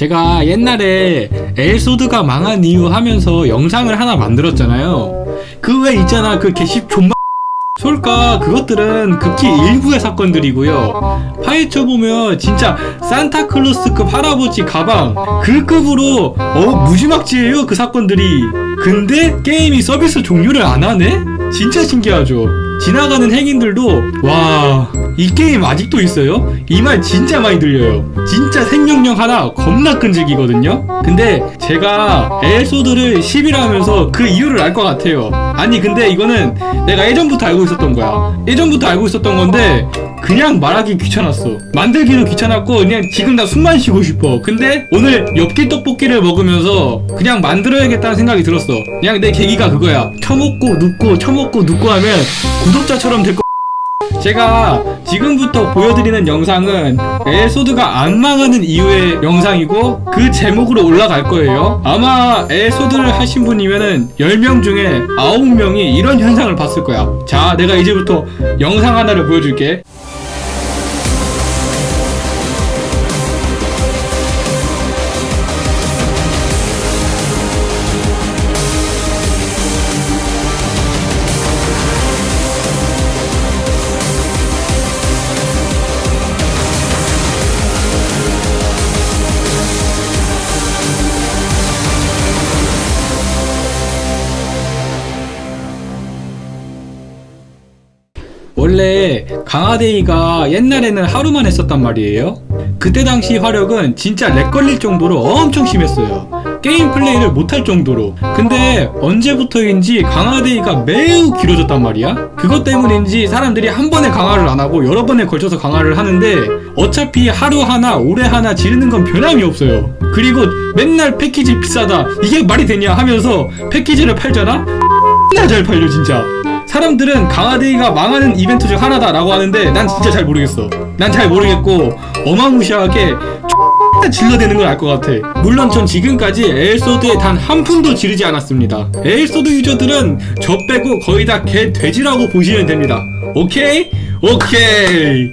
제가 옛날에 엘소드가 망한 이유 하면서 영상을 하나 만들었잖아요. 그 외 있잖아 그 개씹 존마 솔까 그것들은 극히 일부의 사건들이고요. 파헤쳐 보면 진짜 산타클로스급 할아버지 가방 그 급으로 어 무지막지해요 그 사건들이. 근데 게임이 서비스 종료를 안 하네? 진짜 신기하죠 지나가는 행인들도 와 이 게임 아직도 있어요? 이 말 진짜 많이 들려요. 진짜 생명력 하나 겁나 끈질기거든요. 근데 제가 에소드를 10이라 하면서 그 이유를 알 것 같아요. 아니 근데 이거는 내가 예전부터 알고 있었던 거야. 예전부터 알고 있었던 건데 그냥 말하기 귀찮았어. 만들기도 귀찮았고 그냥 지금 나 숨만 쉬고 싶어. 근데 오늘 엽기 떡볶이를 먹으면서 그냥 만들어야겠다는 생각이 들었어. 그냥 내 계기가 그거야. 처먹고 눕고 처먹고 눕고 하면 구독자처럼 될 거. 제가 지금부터 보여드리는 영상은 에소드가 안 망하는 이후의 영상이고 그 제목으로 올라갈 거예요. 아마 에소드를 하신 분이면은 10명 중에 9명이 이런 현상을 봤을 거야. 자 내가 이제부터 영상 하나를 보여줄게 원래 강화데이가 옛날에는 하루만 했었단 말이에요. 그때 당시 화력은 진짜 렉 걸릴 정도로 엄청 심했어요. 게임 플레이를 못할 정도로. 근데 언제부터인지 강화데이가 매우 길어졌단 말이야. 그것 때문인지 사람들이 한 번에 강화를 안 하고 여러 번에 걸쳐서 강화를 하는데 어차피 하루 하나 오래 하나 지르는 건 변함이 없어요. 그리고 맨날 패키지 비싸다. 이게 말이 되냐 하면서 패키지를 팔잖아? X나 잘 팔려 진짜 사람들은 강화데이가 망하는 이벤트 중 하나다 라고 하는데 난 진짜 잘 모르겠어. 난 잘 모르겠고 어마무시하게 질러대는 걸 알 것 같아. 물론 전 지금까지 엘소드에 단 한 푼도 지르지 않았습니다. 엘소드 유저들은 저 빼고 거의 다 개 돼지라고 보시면 됩니다. 오케이? 오케이